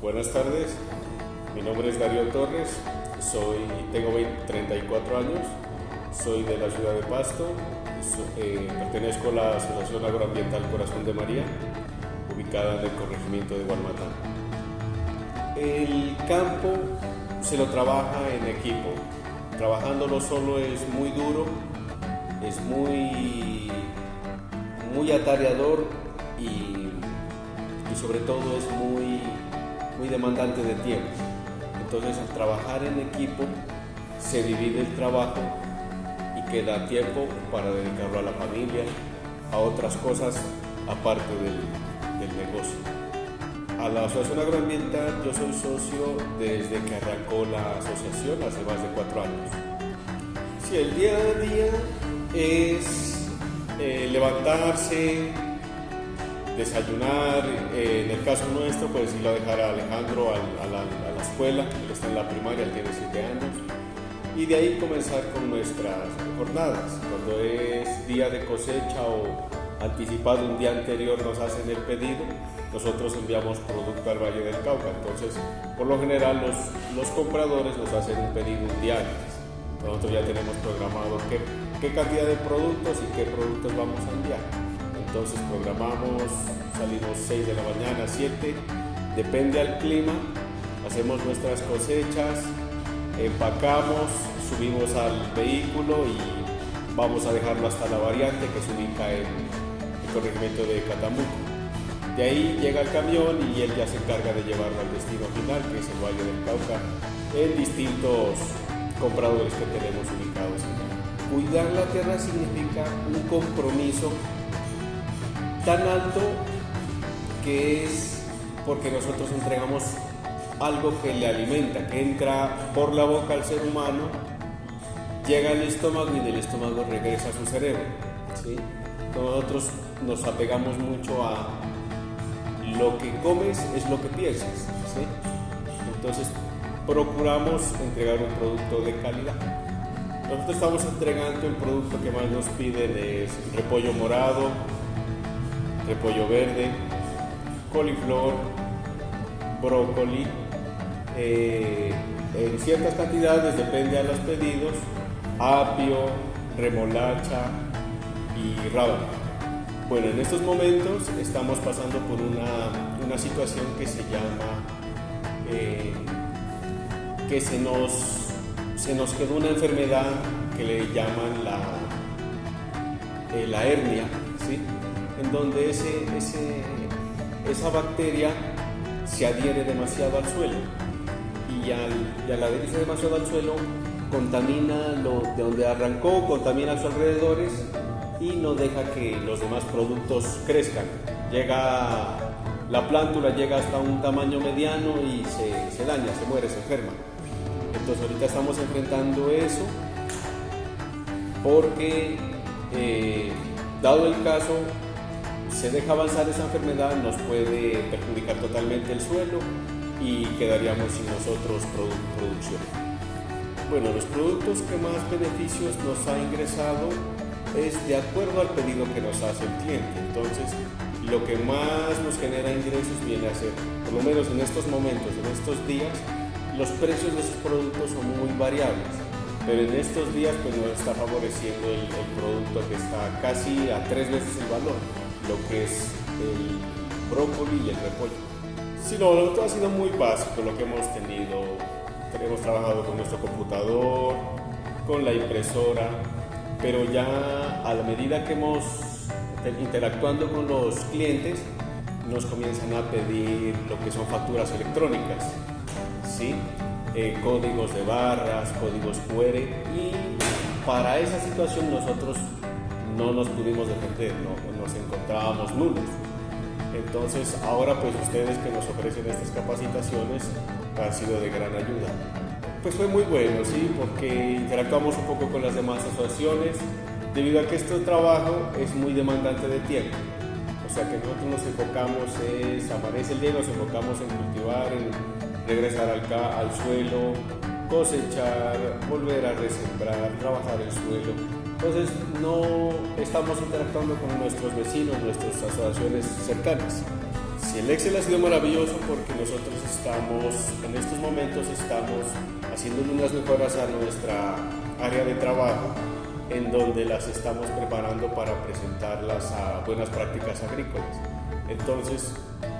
Buenas tardes, mi nombre es Darío Torres, soy, tengo 34 años, soy de la ciudad de Pasto, eh, pertenezco a la Asociación Agroambiental Corazón de María, ubicada en el corregimiento de Gualmatán. El campo se lo trabaja en equipo, trabajándolo solo es muy duro, es muy, muy atareador y, y sobre todo es muy, muy demandante de tiempo. Entonces al trabajar en equipo se divide el trabajo y queda tiempo para dedicarlo a la familia, a otras cosas aparte del, del negocio. A la Asociación Agroambiental yo soy socio desde que arrancó la asociación hace más de cuatro años. Sí, el día a día es eh, levantarse, desayunar, eh, en el caso nuestro pues ir a dejar a Alejandro a, a, la, escuela, él está en la primaria, él tiene 7 años, y de ahí comenzar con nuestras jornadas. Cuando es día de cosecha o anticipado un día anterior nos hacen el pedido, nosotros enviamos producto al Valle del Cauca, entonces por lo general los, los compradores nos hacen un pedido un día antes. Nosotros ya tenemos programado qué, qué cantidad de productos y qué productos vamos a enviar. Entonces programamos, salimos 6 de la mañana, 7, depende al clima, hacemos nuestras cosechas, empacamos, subimos al vehículo y vamos a dejarlo hasta la variante que se ubica en el corregimiento de Catambuco. De ahí llega el camión y él ya se encarga de llevarlo al destino final, que es el Valle del Cauca, en distintos compradores que tenemos ubicados. Cuidar la tierra significa un compromiso tan alto que es porque nosotros entregamos algo que le alimenta, que entra por la boca al ser humano, llega al estómago y del estómago regresa a su cerebro. ¿sí? Nosotros nos apegamos mucho a lo que comes es lo que piensas. Entonces procuramos entregar un producto de calidad. Nosotros estamos entregando el producto que más nos piden es repollo morado, repollo verde, coliflor, brócoli, eh, en ciertas cantidades, depende a los pedidos, apio, remolacha y rábano. Bueno, en estos momentos estamos pasando por una, una situación que se llama, eh, que se nos, se nos quedó una enfermedad que le llaman la, eh, la hernia, ¿sí? en donde ese, esa bacteria se adhiere demasiado al suelo y al, y adherirse demasiado al suelo contamina lo de donde arrancó, contamina a sus alrededores y no deja que los demás productos crezcan. Llega la plántula llega hasta un tamaño mediano y se, se daña, se muere, se enferma. Entonces ahorita estamos enfrentando eso porque eh, dado el caso se deja avanzar esa enfermedad nos puede perjudicar totalmente el suelo y quedaríamos sin nosotros producción. Bueno, los productos que más beneficios nos ha ingresado es de acuerdo al pedido que nos hace el cliente. Entonces, lo que más nos genera ingresos viene a ser, por lo menos en estos momentos, en estos días, los precios de esos productos son muy variables. Pero en estos días pues nos está favoreciendo el, el producto que está casi a tres veces el valor, lo que es el brócoli y el repollo. Sí, no, lo ha sido muy básico lo que hemos tenido. Hemos trabajado con nuestro computador, con la impresora, pero ya a la medida que hemos interactuando con los clientes, nos comienzan a pedir lo que son facturas electrónicas, ¿sí? Eh, códigos de barras, códigos QR y para esa situación nosotros no nos pudimos defender, no, nos encontrábamos nulos. Entonces ahora pues ustedes que nos ofrecen estas capacitaciones han sido de gran ayuda. Pues fue muy bueno, sí, porque interactuamos un poco con las demás asociaciones, debido a que este trabajo es muy demandante de tiempo. O sea que nosotros nos enfocamos, es, amanece el día nos enfocamos en cultivar, en regresar al, al suelo, cosechar, volver a resembrar, trabajar el suelo, Entonces no estamos interactuando con nuestros vecinos, nuestras asociaciones cercanas. Si el Excel ha sido maravilloso porque nosotros estamos, en estos momentos estamos haciendo unas mejoras a nuestra área de trabajo en donde las estamos preparando para presentarlas a buenas prácticas agrícolas. Entonces,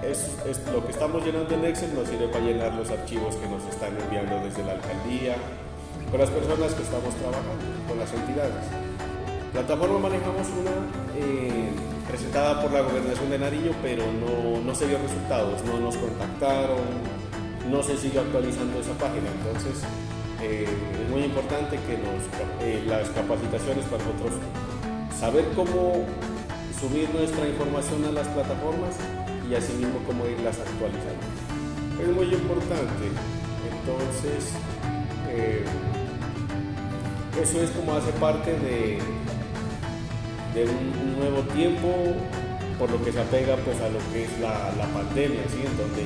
es, lo que estamos llenando en Excel nos sirve para llenar los archivos que nos están enviando desde la alcaldía, con las personas que estamos trabajando, con las entidades. Plataforma manejamos una eh, presentada por la Gobernación de Nariño, pero no, no se dio resultados, no nos contactaron, no se siguió actualizando esa página. Entonces, eh, es muy importante que nos, eh, las capacitaciones para nosotros saber cómo subir nuestra información a las plataformas y asimismo cómo irlas actualizando. Es muy importante. Entonces, eh, eso es como hace parte de, un, nuevo tiempo, por lo que se apega pues, a lo que es la, pandemia, ¿sí? en donde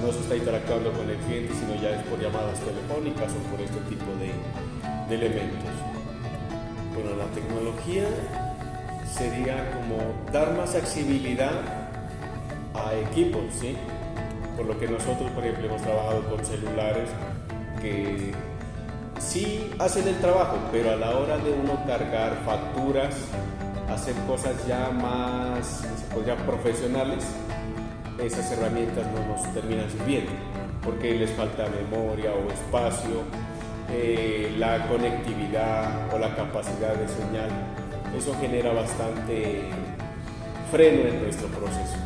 no se está interactuando con el cliente, sino ya es por llamadas telefónicas o por este tipo de elementos. Bueno, la tecnología sería como dar más accesibilidad a equipos, ¿sí? Por lo que nosotros, por ejemplo, hemos trabajado con celulares que sí hacen el trabajo, pero a la hora de uno cargar facturas, hacer cosas ya más, podría, profesionales, esas herramientas no nos terminan sirviendo, porque les falta memoria o espacio, eh, la conectividad o la capacidad de señal. Eso genera bastante freno en nuestro proceso.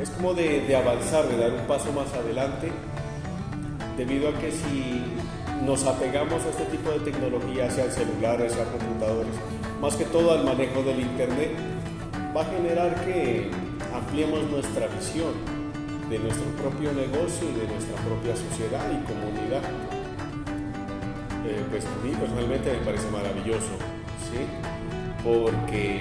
Es como de, avanzar, de dar un paso más adelante, debido a que si nos apegamos a este tipo de tecnología, sea celulares, sea computadores, más que todo al manejo del Internet, va a generar que ampliemos nuestra visión de nuestro propio negocio y de nuestra propia sociedad y comunidad. Eh, pues a mí personalmente me parece maravilloso, ¿sí? Porque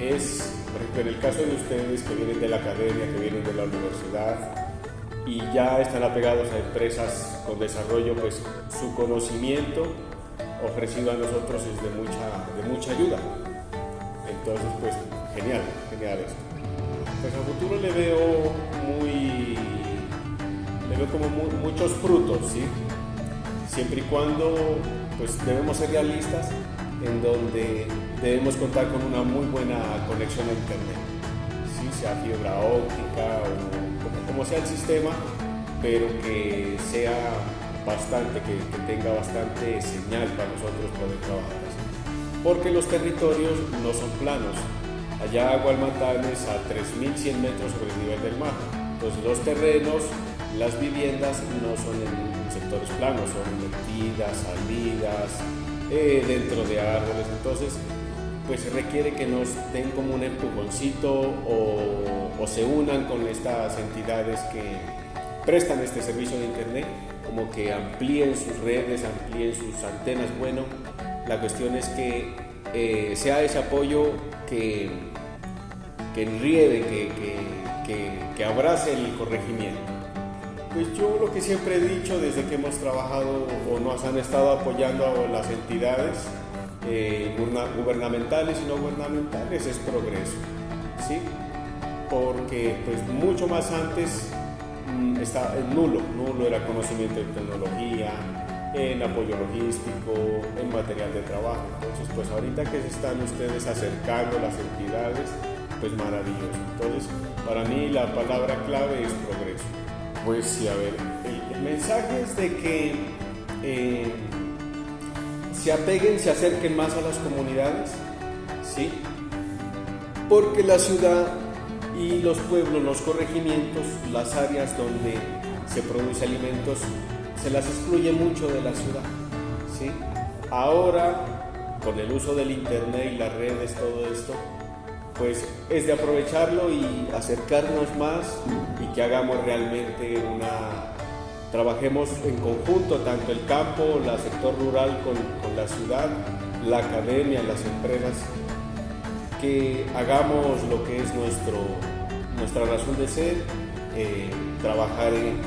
es, por ejemplo, en el caso de ustedes que vienen de la academia, que vienen de la universidad y ya están apegados a empresas con desarrollo, pues su conocimiento ofrecido a nosotros es de mucha, de mucha ayuda. Entonces, pues genial, genial esto. Pues a futuro le veo muy, le veo como muchos frutos, ¿sí? Siempre y cuando, pues debemos ser realistas en donde debemos contar con una muy buena conexión a internet, ¿sí? sea fibra óptica o como, sea el sistema, pero que sea bastante, que, que, tenga bastante señal para nosotros poder trabajar así. Porque los territorios no son planos, Allá Agualmatanes a 3.100 metros sobre el nivel del mar. Entonces los terrenos, las viviendas no son en sectores planos, son metidas, salidas, eh, dentro de árboles. Entonces pues requiere que nos den como un empujoncito o, se unan con estas entidades que prestan este servicio de internet, como que amplíen sus redes, amplíen sus antenas. Bueno, la cuestión es que eh, sea ese apoyo que, que, que, abrace el corregimiento. Pues yo lo que siempre he dicho desde que hemos trabajado o nos han estado apoyando a las entidades eh, gubernamentales y no gubernamentales es progreso, ¿sí? Porque pues mucho más antes mm, está nulo, nulo era conocimiento de tecnología, en apoyo logístico, en material de trabajo. Entonces, pues ahorita que se están ustedes acercando las entidades, pues maravilloso. Entonces, para mí la palabra clave es progreso. Pues sí, a ver, el, mensaje es de que eh, se apeguen, se acerquen más a las comunidades, ¿sí? Porque la ciudad y los pueblos, los corregimientos, las áreas donde se produce alimentos, se las excluye mucho de la ciudad. ¿sí? Ahora, con el uso del Internet y las redes, todo esto, pues es de aprovecharlo y acercarnos más que hagamos realmente una... Trabajemos en conjunto, tanto el campo, el sector rural con, con la ciudad, la academia, las empresas, que hagamos lo que es nuestro, nuestra razón de ser, eh, trabajar en